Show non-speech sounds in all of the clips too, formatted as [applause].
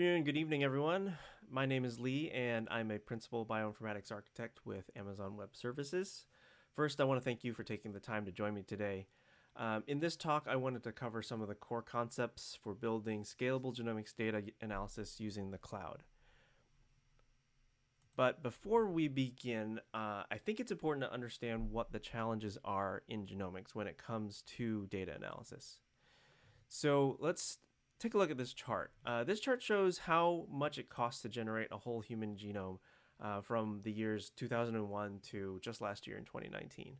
afternoon, good evening, everyone. My name is Lee, and I'm a principal bioinformatics architect with Amazon Web Services. First, I want to thank you for taking the time to join me today. Um, in this talk, I wanted to cover some of the core concepts for building scalable genomics data analysis using the cloud. But before we begin, uh, I think it's important to understand what the challenges are in genomics when it comes to data analysis. So let's take a look at this chart. Uh, this chart shows how much it costs to generate a whole human genome uh, from the years 2001 to just last year in 2019.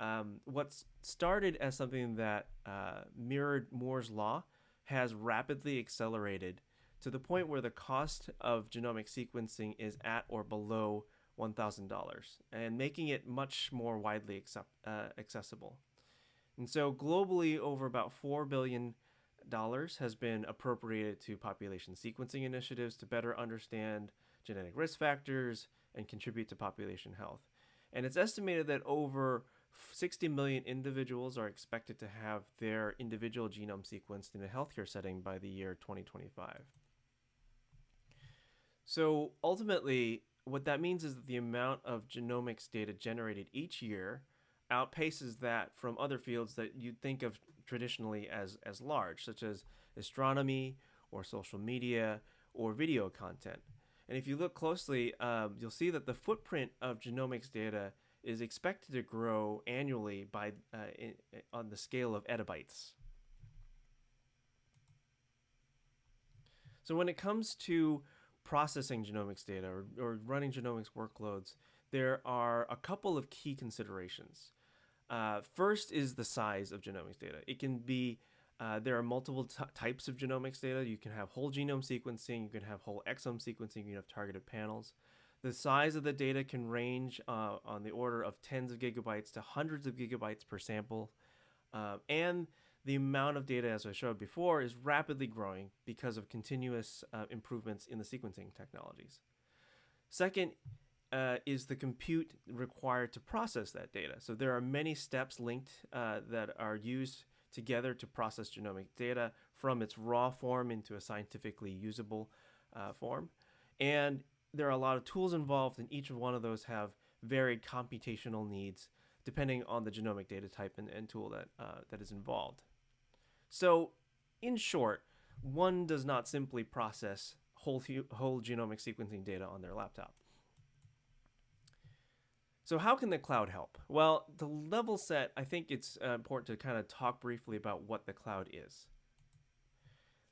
Um, what started as something that uh, mirrored Moore's law has rapidly accelerated to the point where the cost of genomic sequencing is at or below $1,000 and making it much more widely accept, uh, accessible. And so globally, over about 4 billion dollars has been appropriated to population sequencing initiatives to better understand genetic risk factors and contribute to population health. And it's estimated that over 60 million individuals are expected to have their individual genome sequenced in a healthcare setting by the year 2025. So ultimately, what that means is that the amount of genomics data generated each year outpaces that from other fields that you'd think of traditionally as, as large, such as astronomy or social media or video content. And if you look closely, um, you'll see that the footprint of genomics data is expected to grow annually by uh, in, on the scale of exabytes. So when it comes to processing genomics data or, or running genomics workloads, there are a couple of key considerations. Uh, first is the size of genomics data. It can be, uh, there are multiple types of genomics data. You can have whole genome sequencing, you can have whole exome sequencing, you can have targeted panels. The size of the data can range uh, on the order of tens of gigabytes to hundreds of gigabytes per sample. Uh, and the amount of data, as I showed before, is rapidly growing because of continuous uh, improvements in the sequencing technologies. Second, uh, is the compute required to process that data. So there are many steps linked uh, that are used together to process genomic data from its raw form into a scientifically usable uh, form. And there are a lot of tools involved, and each of one of those have varied computational needs depending on the genomic data type and, and tool that, uh, that is involved. So in short, one does not simply process whole, whole genomic sequencing data on their laptop. So how can the cloud help? Well, to level set, I think it's uh, important to kind of talk briefly about what the cloud is.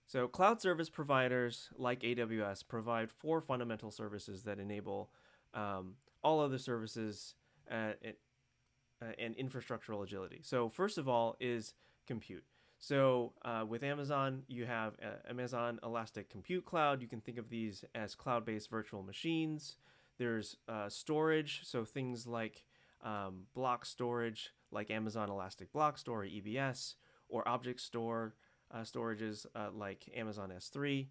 So cloud service providers like AWS provide four fundamental services that enable um, all other services uh, uh, and infrastructural agility. So first of all is compute. So uh, with Amazon, you have uh, Amazon Elastic Compute Cloud. You can think of these as cloud-based virtual machines. There's uh, storage, so things like um, block storage, like Amazon Elastic Block Store, or EBS, or object store uh, storages uh, like Amazon S3,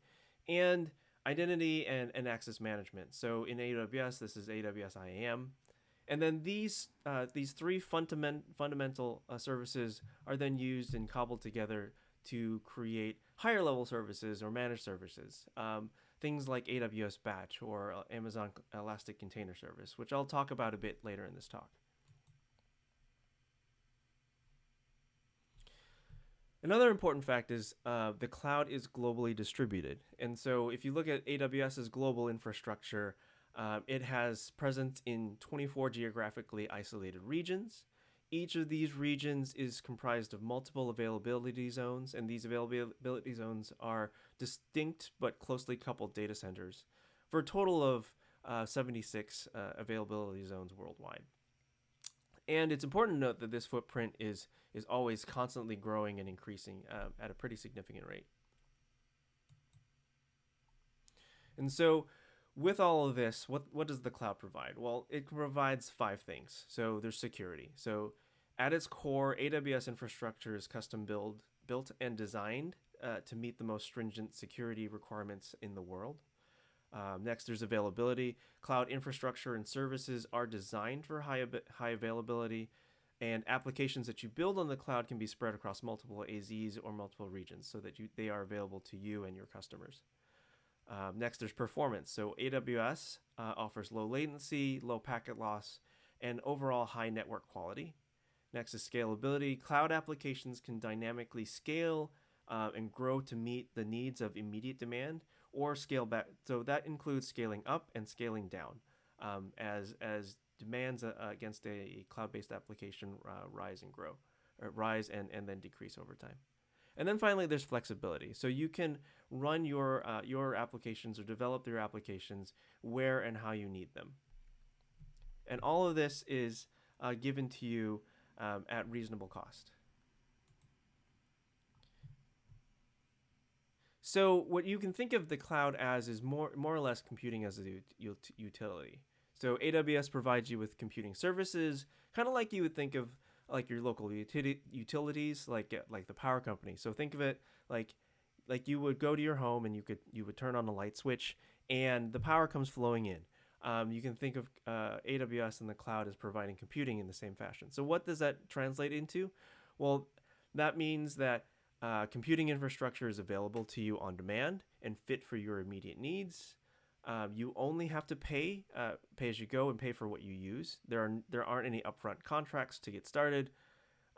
and identity and, and access management. So in AWS, this is AWS IAM. And then these uh, these three fundament, fundamental uh, services are then used and cobbled together to create higher level services or managed services. Um, things like AWS Batch or uh, Amazon Elastic Container Service, which I'll talk about a bit later in this talk. Another important fact is uh, the cloud is globally distributed. And so if you look at AWS's global infrastructure, uh, it has presence in 24 geographically isolated regions. Each of these regions is comprised of multiple availability zones, and these availability zones are distinct but closely coupled data centers for a total of uh, 76 uh, availability zones worldwide. And it's important to note that this footprint is, is always constantly growing and increasing uh, at a pretty significant rate. And so with all of this, what, what does the cloud provide? Well, it provides five things. So there's security. So at its core, AWS infrastructure is custom build, built and designed uh, to meet the most stringent security requirements in the world. Um, next, there's availability. Cloud infrastructure and services are designed for high, high availability, and applications that you build on the cloud can be spread across multiple AZs or multiple regions so that you, they are available to you and your customers. Um, next, there's performance. So AWS uh, offers low latency, low packet loss, and overall high network quality. Next is scalability. Cloud applications can dynamically scale uh, and grow to meet the needs of immediate demand or scale back. So that includes scaling up and scaling down um, as, as demands uh, against a cloud-based application uh, rise and grow, or rise and, and then decrease over time. And then finally, there's flexibility. So you can run your, uh, your applications or develop your applications where and how you need them. And all of this is uh, given to you um, at reasonable cost. So what you can think of the cloud as is more, more or less computing as a utility. So AWS provides you with computing services, kind of like you would think of like your local utilities, like uh, like the power company. So think of it like like you would go to your home and you could you would turn on a light switch and the power comes flowing in. Um, you can think of uh, AWS and the cloud as providing computing in the same fashion. So what does that translate into? Well, that means that uh, computing infrastructure is available to you on demand and fit for your immediate needs. Um, you only have to pay uh, pay as you go and pay for what you use. There are there aren't any upfront contracts to get started,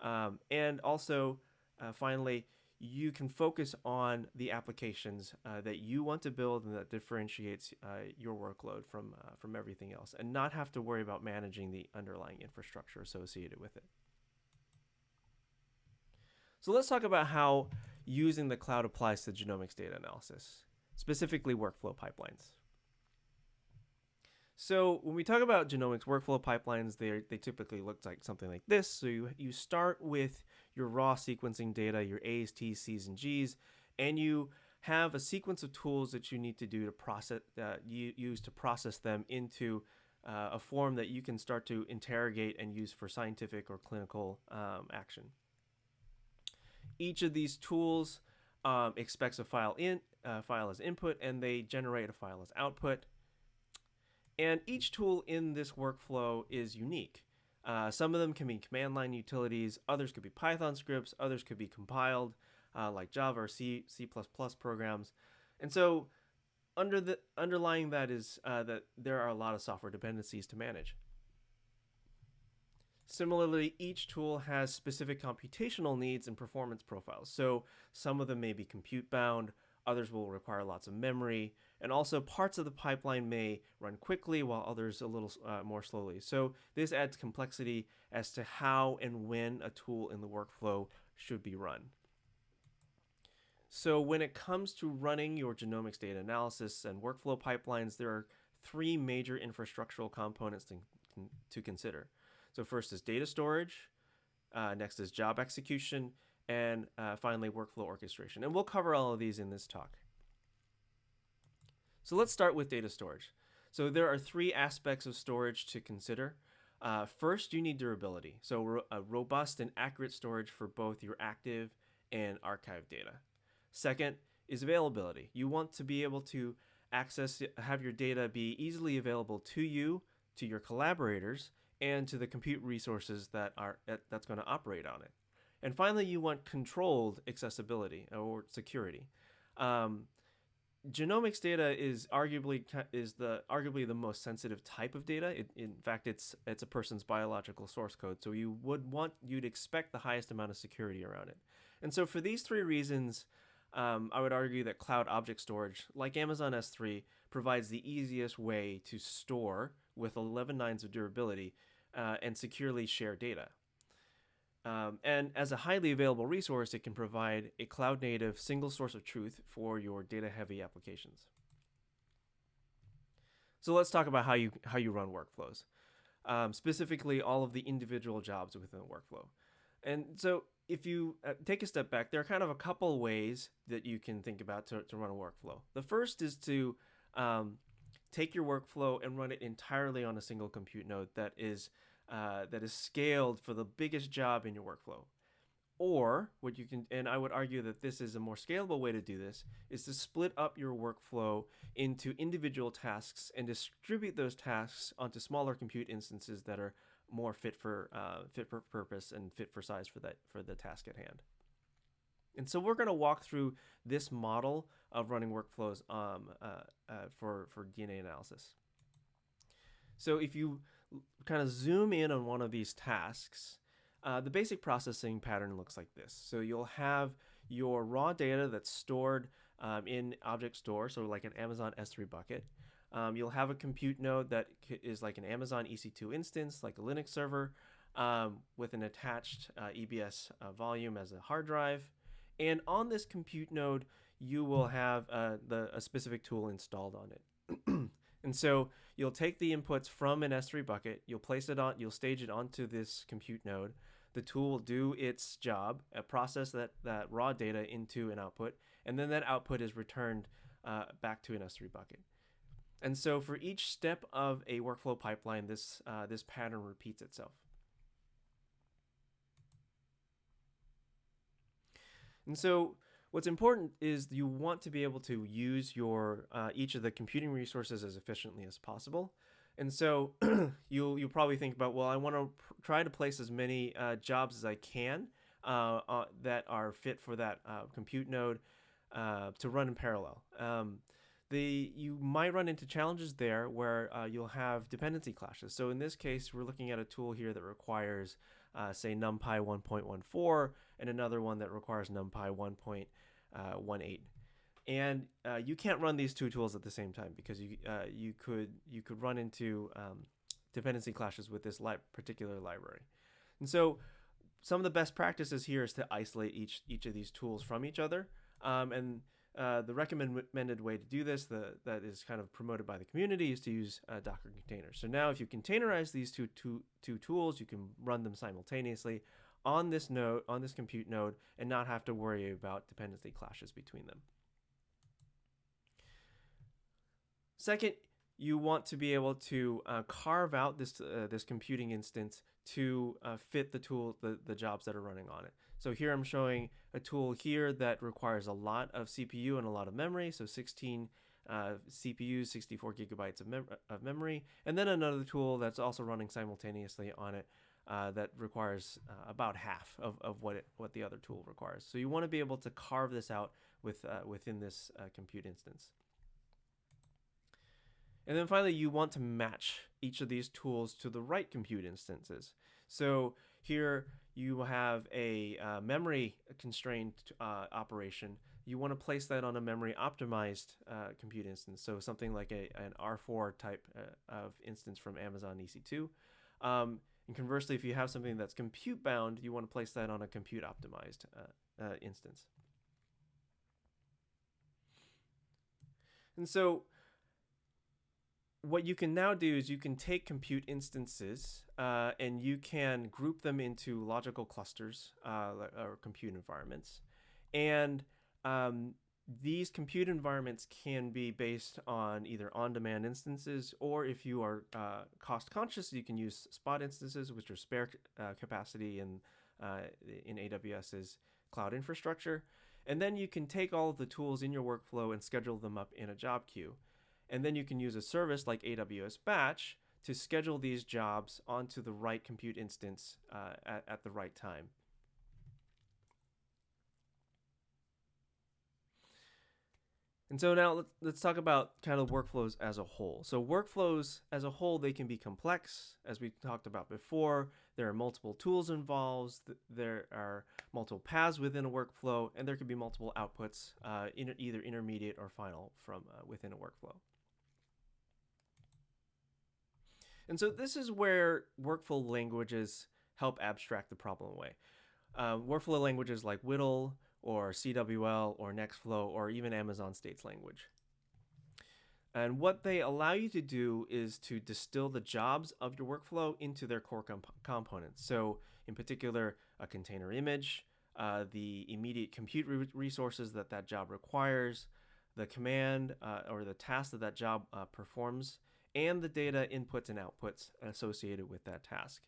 um, and also uh, finally you can focus on the applications uh, that you want to build and that differentiates uh, your workload from uh, from everything else, and not have to worry about managing the underlying infrastructure associated with it. So let's talk about how using the cloud applies to genomics data analysis, specifically workflow pipelines. So when we talk about genomics workflow pipelines, they, they typically look like something like this. So you, you start with your raw sequencing data, your A's, T's, C's, and G's, and you have a sequence of tools that you need to do to process, uh, you use to process them into uh, a form that you can start to interrogate and use for scientific or clinical um, action. Each of these tools um, expects a file in uh, file as input, and they generate a file as output. And each tool in this workflow is unique. Uh, some of them can be command line utilities, others could be Python scripts, others could be compiled uh, like Java or C, C++ programs. And so under the underlying that is uh, that there are a lot of software dependencies to manage. Similarly, each tool has specific computational needs and performance profiles. So some of them may be compute bound, others will require lots of memory, and also parts of the pipeline may run quickly while others a little uh, more slowly. So this adds complexity as to how and when a tool in the workflow should be run. So when it comes to running your genomics data analysis and workflow pipelines, there are three major infrastructural components to, to consider. So first is data storage, uh, next is job execution, and uh, finally workflow orchestration. And we'll cover all of these in this talk. So let's start with data storage. So there are three aspects of storage to consider. Uh, first, you need durability. So ro a robust and accurate storage for both your active and archive data. Second is availability. You want to be able to access, have your data be easily available to you, to your collaborators, and to the compute resources that are that's going to operate on it. And finally, you want controlled accessibility or security. Um, genomics data is arguably is the arguably the most sensitive type of data. It, in fact, it's it's a person's biological source code, so you would want you'd expect the highest amount of security around it. And so, for these three reasons, um, I would argue that cloud object storage, like Amazon S3, provides the easiest way to store with 11 nines of durability uh, and securely share data. Um, and as a highly available resource, it can provide a cloud native single source of truth for your data heavy applications. So let's talk about how you, how you run workflows, um, specifically all of the individual jobs within the workflow. And so if you uh, take a step back, there are kind of a couple ways that you can think about to, to run a workflow. The first is to um, take your workflow and run it entirely on a single compute node that is uh, that is scaled for the biggest job in your workflow. Or what you can, and I would argue that this is a more scalable way to do this, is to split up your workflow into individual tasks and distribute those tasks onto smaller compute instances that are more fit for uh, fit for purpose and fit for size for that for the task at hand. And so we're going to walk through this model of running workflows um, uh, uh, for, for DNA analysis. So if you kind of zoom in on one of these tasks, uh, the basic processing pattern looks like this. So you'll have your raw data that's stored um, in object store, so like an Amazon S3 bucket. Um, you'll have a compute node that is like an Amazon EC2 instance, like a Linux server, um, with an attached uh, EBS uh, volume as a hard drive. And on this compute node, you will have uh, the, a specific tool installed on it. And so you'll take the inputs from an S3 bucket, you'll place it on, you'll stage it onto this compute node. The tool will do its job, uh, process that, that raw data into an output, and then that output is returned uh, back to an S3 bucket. And so for each step of a workflow pipeline, this, uh, this pattern repeats itself. And so what's important is you want to be able to use your uh, each of the computing resources as efficiently as possible. And so [clears throat] you'll you'll probably think about well, I want to try to place as many uh, jobs as I can uh, uh that are fit for that uh, compute node uh, to run in parallel. Um, the you might run into challenges there where you'll have dependency clashes. So in this case, we're looking at a tool here that requires uh, say NumPy 1.14 and another one that requires NumPy 1.18. Uh, and uh, you can't run these two tools at the same time because you uh, you could you could run into um, dependency clashes with this li particular library. And so some of the best practices here is to isolate each each of these tools from each other. Um, and uh, the recommended way to do this, the, that is kind of promoted by the community, is to use uh, Docker containers. So now if you containerize these two, two, two tools, you can run them simultaneously on this node, on this compute node, and not have to worry about dependency clashes between them. Second, you want to be able to uh, carve out this uh, this computing instance to uh, fit the tool the, the jobs that are running on it. So here I'm showing a tool here that requires a lot of CPU and a lot of memory. So 16 uh, CPUs, 64 gigabytes of, mem of, memory. And then another tool that's also running simultaneously on it uh, that requires uh, about half of, of what, it, what the other tool requires. So you want to be able to carve this out with, uh, within this uh, compute instance. And then finally, you want to match each of these tools to the right compute instances. So here you have a uh, memory constrained uh, operation. You want to place that on a memory optimized uh, compute instance. So something like a, an R4 type uh, of instance from Amazon EC2. Um, and conversely, if you have something that's compute bound, you want to place that on a compute optimized uh, instance. And so what you can now do is you can take compute instances uh, and you can group them into logical clusters uh, or compute environments. And um, these compute environments can be based on either on-demand instances or if you are uh, cost conscious, you can use spot instances, which are spare uh, capacity in, uh, in AWS's cloud infrastructure. And then you can take all of the tools in your workflow and schedule them up in a job queue. And then you can use a service like AWS Batch to schedule these jobs onto the right compute instance uh, at, at the right time. And so now let's, talk about kind of workflows as a whole. So workflows as a whole, they can be complex, as we talked about before. There are multiple tools involved. There are multiple paths within a workflow, and there could be multiple outputs, uh, either intermediate or final from uh, within a workflow. And so this is where workflow languages help abstract the problem away. Uh, workflow languages like WDL or CWL or Nextflow or even Amazon States language. And what they allow you to do is to distill the jobs of your workflow into their core comp components. So in particular, a container image, uh, the immediate compute re resources that that job requires, the command uh, or the task that that job uh, performs, and the data inputs and outputs associated with that task.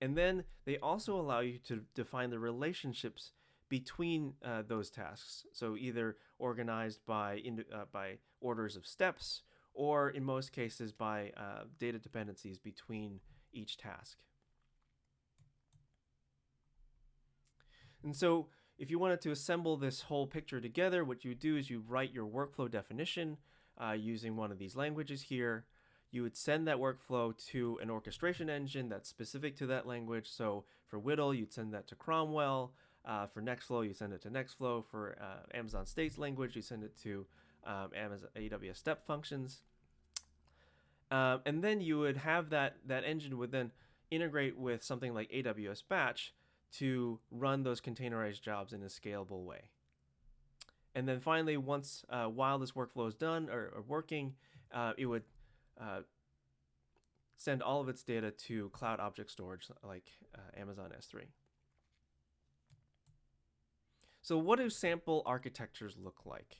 And then they also allow you to define the relationships between uh, those tasks. So either organized by, uh, by orders of steps or in most cases by uh, data dependencies between each task. And so if you wanted to assemble this whole picture together, what you do is you write your workflow definition uh, using one of these languages here. You would send that workflow to an orchestration engine that's specific to that language. So for WDL, you'd send that to Cromwell. Uh, for Nextflow, you send it to Nextflow. For uh, Amazon States language, you send it to um, Amazon AWS Step Functions. Um, and then you would have that that engine would then integrate with something like AWS Batch to run those containerized jobs in a scalable way. And then finally, once uh, while this workflow is done or, or working, uh, it would uh, send all of its data to cloud object storage like uh, Amazon S3. So what do sample architectures look like?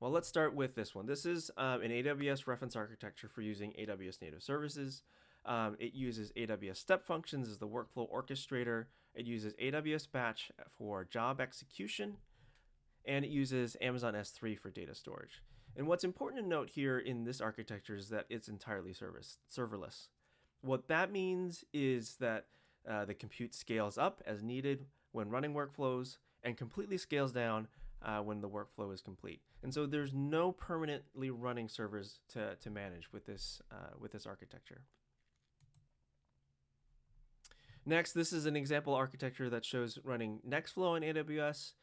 Well, let's start with this one. This is um, an AWS reference architecture for using AWS native services. Um, it uses AWS step functions as the workflow orchestrator. It uses AWS batch for job execution, and it uses Amazon S3 for data storage. And what's important to note here in this architecture is that it's entirely service serverless. What that means is that uh, the compute scales up as needed when running workflows and completely scales down uh, when the workflow is complete. And so there's no permanently running servers to, to manage with this, uh, with this architecture. Next, this is an example architecture that shows running Nextflow on AWS.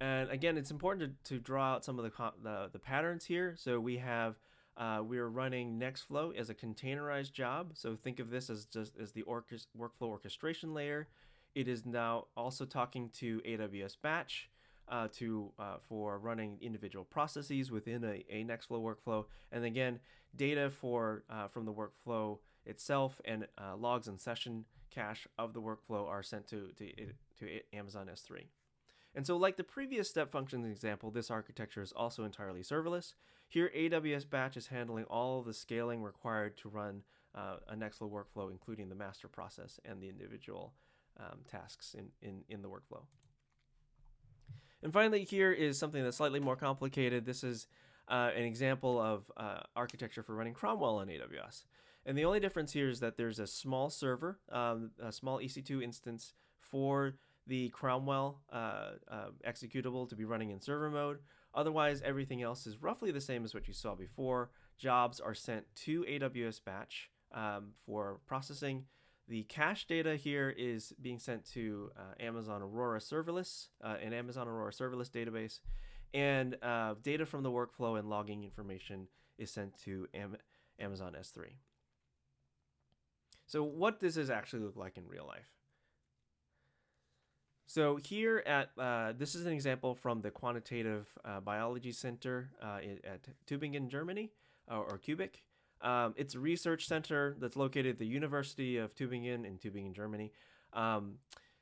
And again, it's important to, to draw out some of the, the, the patterns here. So we have, uh, we're running Nextflow as a containerized job. So think of this as just as the orchest workflow orchestration layer. It is now also talking to AWS Batch uh, to uh, for running individual processes within a, a Nextflow workflow. And again, data for uh, from the workflow itself and uh, logs and session cache of the workflow are sent to, to, to Amazon S3. And so like the previous step functions example, this architecture is also entirely serverless. Here, AWS Batch is handling all the scaling required to run uh, a Nextflow workflow, including the master process and the individual um, tasks in, in, in the workflow. And finally, here is something that's slightly more complicated. This is uh, an example of uh, architecture for running Cromwell on AWS. And the only difference here is that there's a small server, um, a small EC2 instance for the Cromwell uh, uh, executable to be running in server mode. Otherwise, everything else is roughly the same as what you saw before. Jobs are sent to AWS Batch um, for processing, the cache data here is being sent to uh, Amazon Aurora Serverless, uh, an Amazon Aurora Serverless database, and uh, data from the workflow and logging information is sent to Am Amazon S3. So what does this actually look like in real life? So here at, uh, this is an example from the Quantitative uh, Biology Center uh, at Tübingen, Germany, or QBIC. Um, it's a research center that's located at the University of Tübingen in Tübingen, Germany. Um,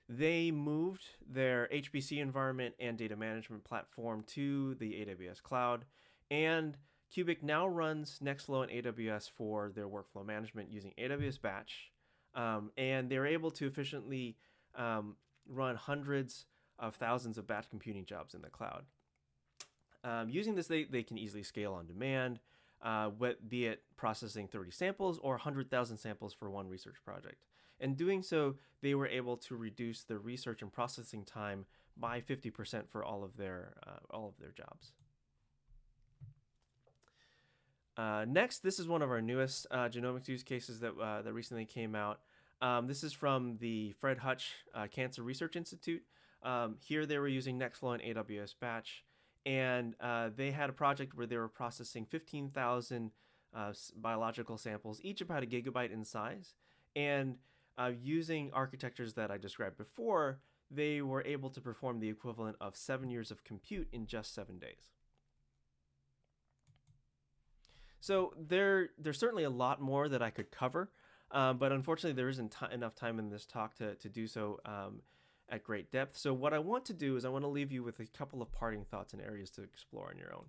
they moved their HPC environment and data management platform to the AWS cloud, and QBIC now runs Nextflow and AWS for their workflow management using AWS Batch, um, and they're able to efficiently um, run hundreds of thousands of batch computing jobs in the cloud. Um, using this, they, they can easily scale on demand uh, be it processing 30 samples or 100,000 samples for one research project. In doing so, they were able to reduce the research and processing time by 50% for all of their uh, all of their jobs. Uh, next, this is one of our newest uh, genomics use cases that uh, that recently came out. Um, this is from the Fred Hutch uh, Cancer Research Institute. Um, here, they were using Nextflow and AWS Batch and uh, they had a project where they were processing 15,000 uh, biological samples, each about a gigabyte in size. And uh, using architectures that I described before, they were able to perform the equivalent of seven years of compute in just seven days. So there, there's certainly a lot more that I could cover, um, but unfortunately there isn't enough time in this talk to, to do so. Um, at great depth. So what I want to do is I want to leave you with a couple of parting thoughts and areas to explore on your own.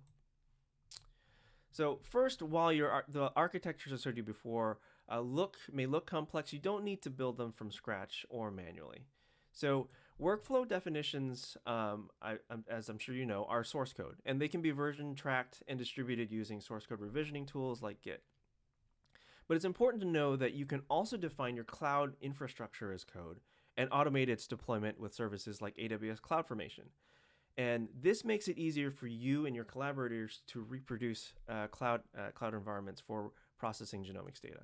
So first, while your the architectures I showed you before uh, look may look complex, you don't need to build them from scratch or manually. So workflow definitions, um, I, as I'm sure you know, are source code, and they can be version tracked and distributed using source code revisioning tools like Git. But it's important to know that you can also define your cloud infrastructure as code and automate its deployment with services like AWS CloudFormation. And this makes it easier for you and your collaborators to reproduce uh, cloud, uh, cloud environments for processing genomics data.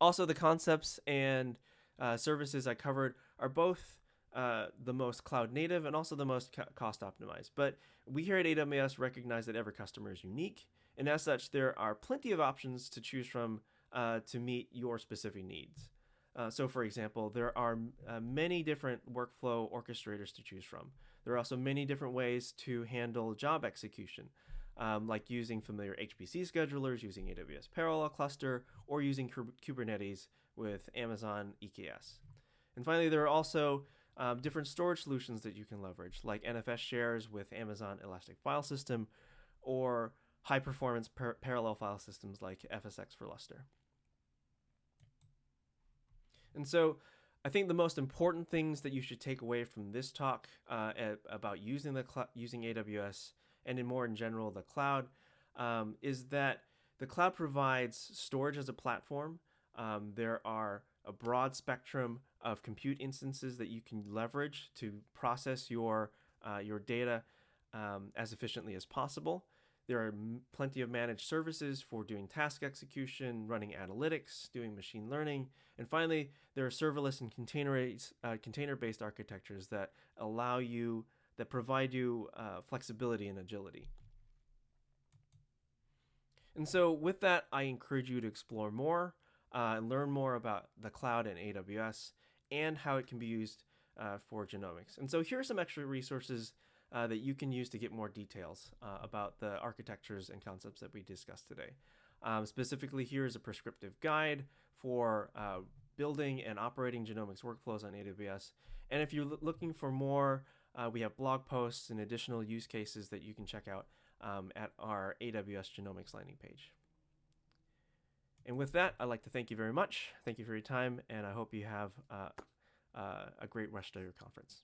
Also, the concepts and uh, services I covered are both uh, the most cloud native and also the most cost optimized. But we here at AWS recognize that every customer is unique. And as such, there are plenty of options to choose from uh, to meet your specific needs. Uh, so, for example, there are uh, many different workflow orchestrators to choose from. There are also many different ways to handle job execution, um, like using familiar HPC schedulers, using AWS Parallel Cluster, or using Kubernetes with Amazon EKS. And finally, there are also um, different storage solutions that you can leverage, like NFS shares with Amazon Elastic File System, or high performance par parallel file systems like FSX for Lustre. And so I think the most important things that you should take away from this talk uh, about using the using AWS and in more in general the cloud um, is that the cloud provides storage as a platform. Um, there are a broad spectrum of compute instances that you can leverage to process your uh, your data um, as efficiently as possible. There are plenty of managed services for doing task execution, running analytics, doing machine learning. And finally, there are serverless and uh, container-based architectures that allow you, that provide you uh, flexibility and agility. And so with that, I encourage you to explore more uh, and learn more about the cloud and AWS and how it can be used uh, for genomics. And so here are some extra resources uh, that you can use to get more details uh, about the architectures and concepts that we discussed today. Um, specifically, here is a prescriptive guide for uh, building and operating genomics workflows on AWS. And if you're looking for more, uh, we have blog posts and additional use cases that you can check out um, at our AWS Genomics landing page. And with that, I'd like to thank you very much. Thank you for your time, and I hope you have uh, uh, a great rest of your conference.